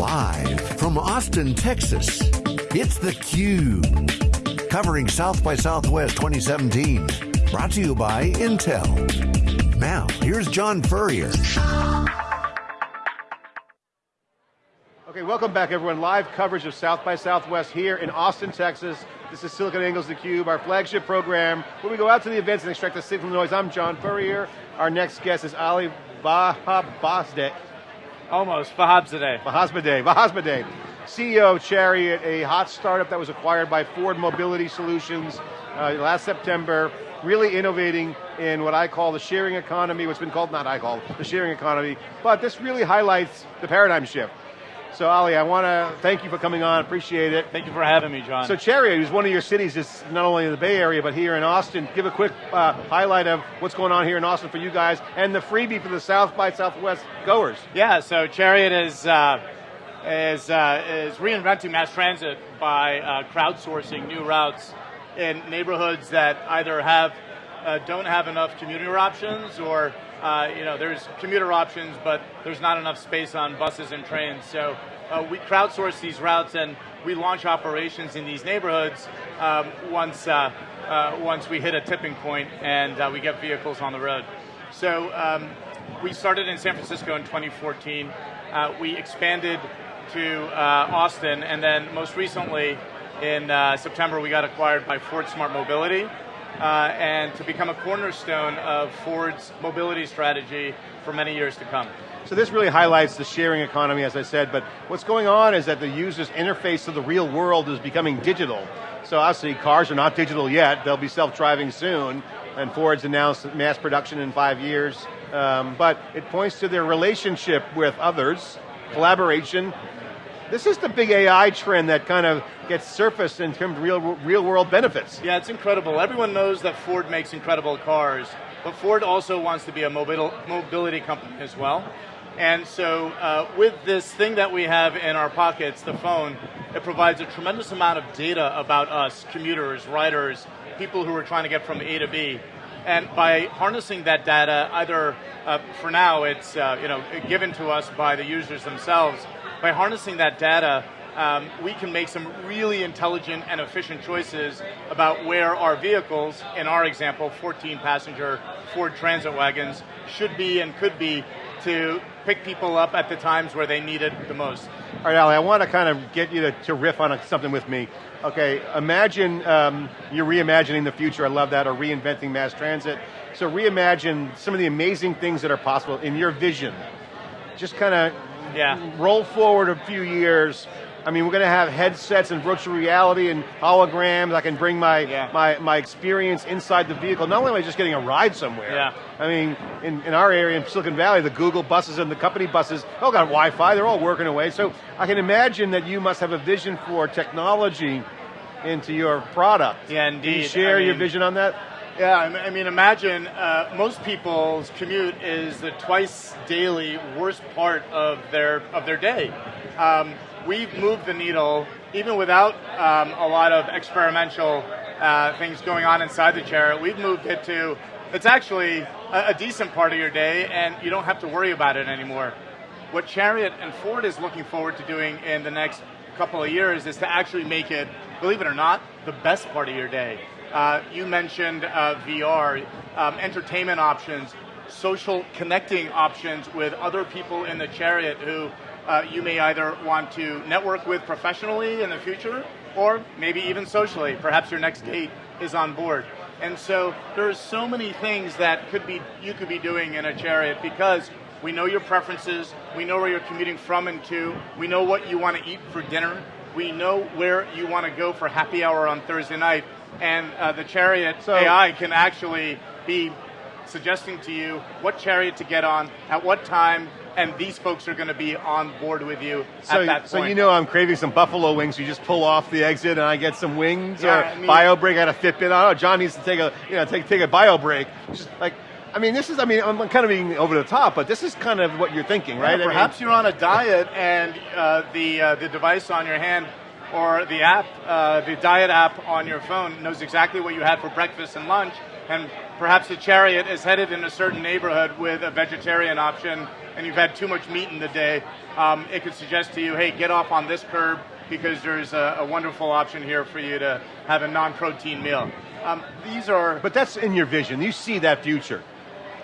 Live from Austin, Texas, it's theCUBE. Covering South by Southwest 2017. Brought to you by Intel. Now, here's John Furrier. Okay, welcome back everyone. Live coverage of South by Southwest here in Austin, Texas. This is SiliconANGLE's theCUBE, our flagship program, where we go out to the events and extract the signal noise. I'm John Furrier. Our next guest is Ali Vahabzadeh. Almost, Vahabzadeh. Vahabzadeh, Vahabzadeh. CEO of Chariot, a hot startup that was acquired by Ford Mobility Solutions uh, last September, really innovating in what I call the sharing economy, what's been called, not I call, the sharing economy, but this really highlights the paradigm shift. So Ali, I want to thank you for coming on, appreciate it. Thank you for having me, John. So Chariot is one of your cities, is not only in the Bay Area, but here in Austin. Give a quick uh, highlight of what's going on here in Austin for you guys, and the freebie for the South by Southwest goers. Yeah, so Chariot is, uh, is, uh, is reinventing mass transit by uh, crowdsourcing new routes in neighborhoods that either have, uh, don't have enough commuter options or uh, you know, there's commuter options, but there's not enough space on buses and trains. So uh, we crowdsource these routes and we launch operations in these neighborhoods um, once, uh, uh once we hit a tipping point and uh, we get vehicles on the road. So um, we started in San Francisco in 2014. Uh, we expanded to Austin and then most recently in September we got acquired by Ford Smart Mobility uh, and to become a cornerstone of Ford's mobility strategy for many years to come. So this really highlights the sharing economy, as I said, but what's going on is that the user's interface to the real world is becoming digital. So obviously cars are not digital yet, they'll be self-driving soon, and Ford's announced mass production in five years, um, but it points to their relationship with others, collaboration, this is the big AI trend that kind of gets surfaced in terms of real, real world benefits. Yeah, it's incredible. Everyone knows that Ford makes incredible cars, but Ford also wants to be a mobility company as well. And so uh, with this thing that we have in our pockets, the phone, it provides a tremendous amount of data about us, commuters, riders, people who are trying to get from A to B. And by harnessing that data, either uh, for now it's uh, you know given to us by the users themselves, by harnessing that data, um, we can make some really intelligent and efficient choices about where our vehicles, in our example, 14 passenger Ford Transit wagons, should be and could be to pick people up at the times where they need it the most. All right, Ali, I want to kind of get you to, to riff on something with me. Okay, imagine um, you're reimagining the future, I love that, or reinventing mass transit. So reimagine some of the amazing things that are possible in your vision. Just kind of yeah. roll forward a few years, I mean, we're going to have headsets and virtual reality and holograms. I can bring my, yeah. my, my experience inside the vehicle. Not only am I just getting a ride somewhere, yeah. I mean, in, in our area in Silicon Valley, the Google buses and the company buses all got Wi-Fi, they're all working away. So I can imagine that you must have a vision for technology into your product. Yeah, indeed. Can you share I mean, your vision on that? Yeah, I mean, imagine uh, most people's commute is the twice daily worst part of their of their day. Um, we've moved the needle even without um, a lot of experimental uh, things going on inside the chair. We've moved it to it's actually a, a decent part of your day, and you don't have to worry about it anymore. What Chariot and Ford is looking forward to doing in the next couple of years is to actually make it, believe it or not, the best part of your day. Uh, you mentioned uh, VR, um, entertainment options, social connecting options with other people in the chariot who uh, you may either want to network with professionally in the future, or maybe even socially. Perhaps your next date is on board. And so there's so many things that could be you could be doing in a chariot because we know your preferences, we know where you're commuting from and to, we know what you want to eat for dinner, we know where you want to go for happy hour on Thursday night, and uh, the chariot so, AI can actually be suggesting to you what chariot to get on, at what time, and these folks are going to be on board with you so, at that point. So you know I'm craving some buffalo wings, you just pull off the exit and I get some wings, yeah, or I mean, bio break, I got a Fitbit I don't know. John needs to take a, you know, take, take a bio break. Just like, I mean, this is, I mean, I'm kind of being over the top, but this is kind of what you're thinking, right? Yeah, perhaps I mean, you're on a diet and uh, the, uh, the device on your hand or the app, uh, the diet app on your phone knows exactly what you had for breakfast and lunch, and perhaps the chariot is headed in a certain neighborhood with a vegetarian option, and you've had too much meat in the day, um, it could suggest to you, hey, get off on this curb because there's a, a wonderful option here for you to have a non-protein meal. Um, these are. But that's in your vision. You see that future.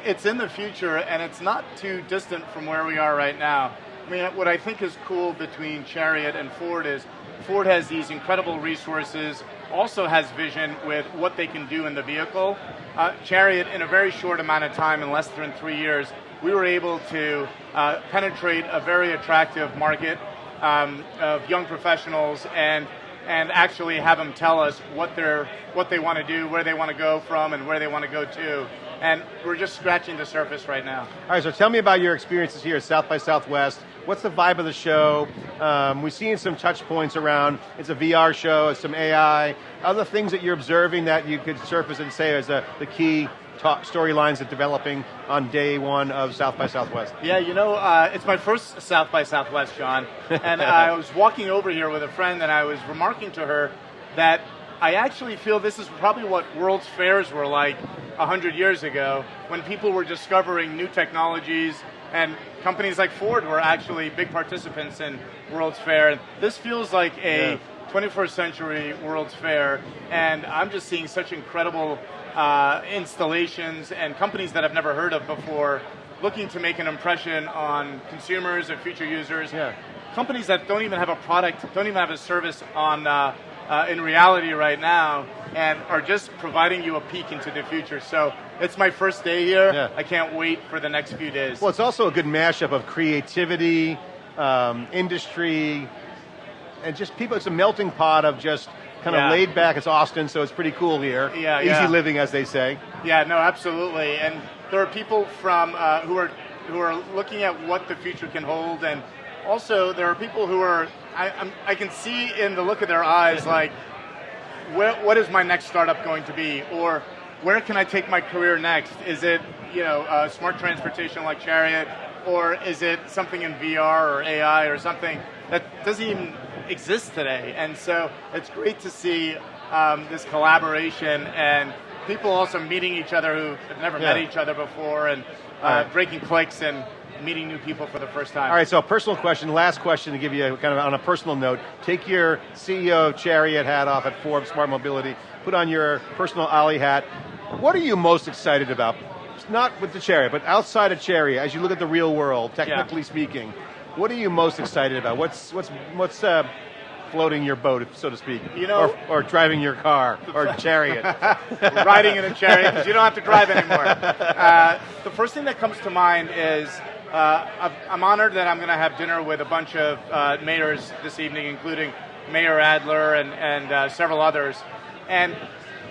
It's in the future, and it's not too distant from where we are right now. I mean, what I think is cool between Chariot and Ford is Ford has these incredible resources, also has vision with what they can do in the vehicle. Uh, Chariot, in a very short amount of time, in less than three years, we were able to uh, penetrate a very attractive market um, of young professionals and and actually have them tell us what they're what they want to do, where they want to go from, and where they want to go to. And we're just scratching the surface right now. All right, so tell me about your experiences here at South by Southwest. What's the vibe of the show? Um, we've seen some touch points around. It's a VR show. It's some AI. Other things that you're observing that you could surface and say as a, the key storylines that developing on day one of South by Southwest? Yeah, you know, uh, it's my first South by Southwest, John. and I was walking over here with a friend and I was remarking to her that I actually feel this is probably what World's Fairs were like 100 years ago when people were discovering new technologies and companies like Ford were actually big participants in World's Fair. This feels like a yeah. 21st century World's Fair, and I'm just seeing such incredible uh, installations and companies that I've never heard of before looking to make an impression on consumers and future users. Yeah. Companies that don't even have a product, don't even have a service on uh, uh, in reality right now, and are just providing you a peek into the future. So it's my first day here. Yeah. I can't wait for the next few days. Well, it's also a good mashup of creativity, um, industry, and just people. It's a melting pot of just kind of yeah. laid back. It's Austin, so it's pretty cool here. Yeah, easy yeah. living, as they say. Yeah, no, absolutely. And there are people from uh, who are who are looking at what the future can hold, and also there are people who are. I, I'm, I can see in the look of their eyes, like, where, what is my next startup going to be, or where can I take my career next? Is it you know uh, smart transportation like Chariot, or is it something in VR or AI or something that doesn't even exist today. And so it's great to see um, this collaboration and people also meeting each other who have never yeah. met each other before and uh, right. breaking clicks and meeting new people for the first time. All right, so a personal question, last question to give you kind of on a personal note. Take your CEO Chariot hat off at Ford's Smart Mobility, put on your personal Ali hat. What are you most excited about? Not with the Chariot, but outside of Chariot, as you look at the real world, technically yeah. speaking, what are you most excited about? What's what's what's uh, floating your boat, so to speak? You know, or, or driving your car or chariot, riding in a chariot because you don't have to drive anymore. Uh, the first thing that comes to mind is. Uh, I'm honored that I'm going to have dinner with a bunch of uh, mayors this evening, including Mayor Adler and, and uh, several others. And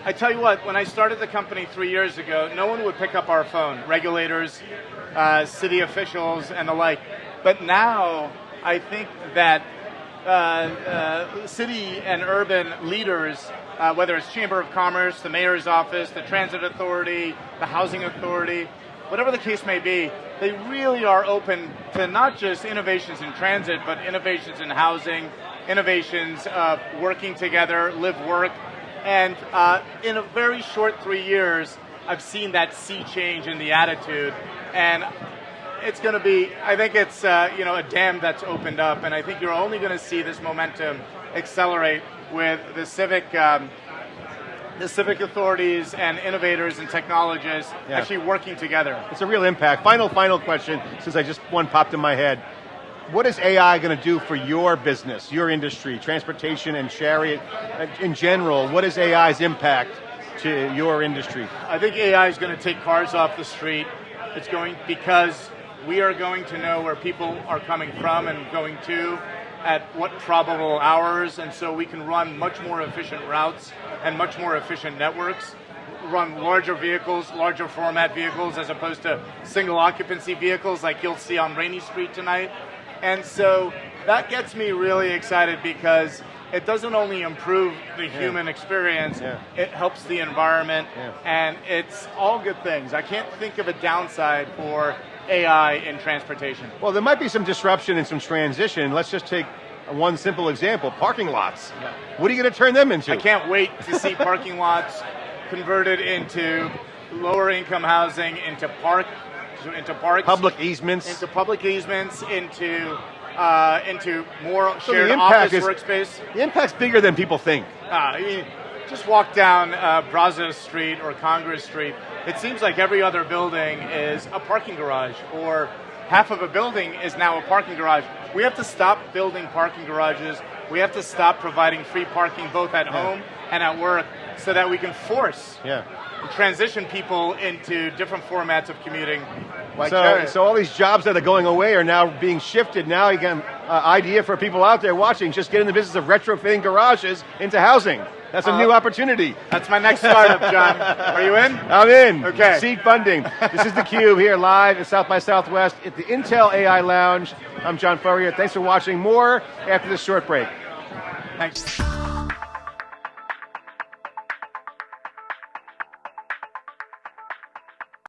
I tell you what, when I started the company three years ago, no one would pick up our phone. Regulators, uh, city officials, and the like. But now, I think that uh, uh, city and urban leaders, whether it's Chamber of Commerce, the Mayor's Office, the Transit Authority, the Housing Authority, whatever the case may be, they really are open to not just innovations in transit, but innovations in housing, innovations of working together, live, work. And uh, in a very short three years, I've seen that sea change in the attitude. And it's going to be, I think it's, uh, you know, a dam that's opened up, and I think you're only going to see this momentum accelerate with the civic, um, the civic authorities and innovators and technologists yeah. actually working together. It's a real impact. Final, final question, since I just one popped in my head. What is AI going to do for your business, your industry, transportation and chariot uh, in general? What is AI's impact to your industry? I think AI is going to take cars off the street. It's going because we are going to know where people are coming from and going to at what probable hours, and so we can run much more efficient routes and much more efficient networks, run larger vehicles, larger format vehicles, as opposed to single occupancy vehicles like you'll see on Rainey Street tonight. And so that gets me really excited because it doesn't only improve the yeah. human experience, yeah. it helps the environment, yeah. and it's all good things. I can't think of a downside for AI in transportation? Well, there might be some disruption and some transition. Let's just take one simple example, parking lots. Yeah. What are you going to turn them into? I can't wait to see parking lots converted into lower income housing, into park, into parks, public easements, into public easements, into uh, into more So shared office is- workspace. the impact's bigger than people think. Uh, you just walk down uh, Brazos Street or Congress Street. It seems like every other building is a parking garage, or half of a building is now a parking garage. We have to stop building parking garages. We have to stop providing free parking both at home and at work, so that we can force Yeah. transition people into different formats of commuting. Like So, so all these jobs that are going away are now being shifted. Now, you again, uh, idea for people out there watching: just get in the business of retrofitting garages into housing. That's a Uh, new opportunity. that's my next startup, John. Are you in? I'm in. Okay. Seed funding. this is theCUBE here live at South by Southwest at the Intel AI Lounge. I'm John Furrier. Thanks for watching. More after this short break. Thanks.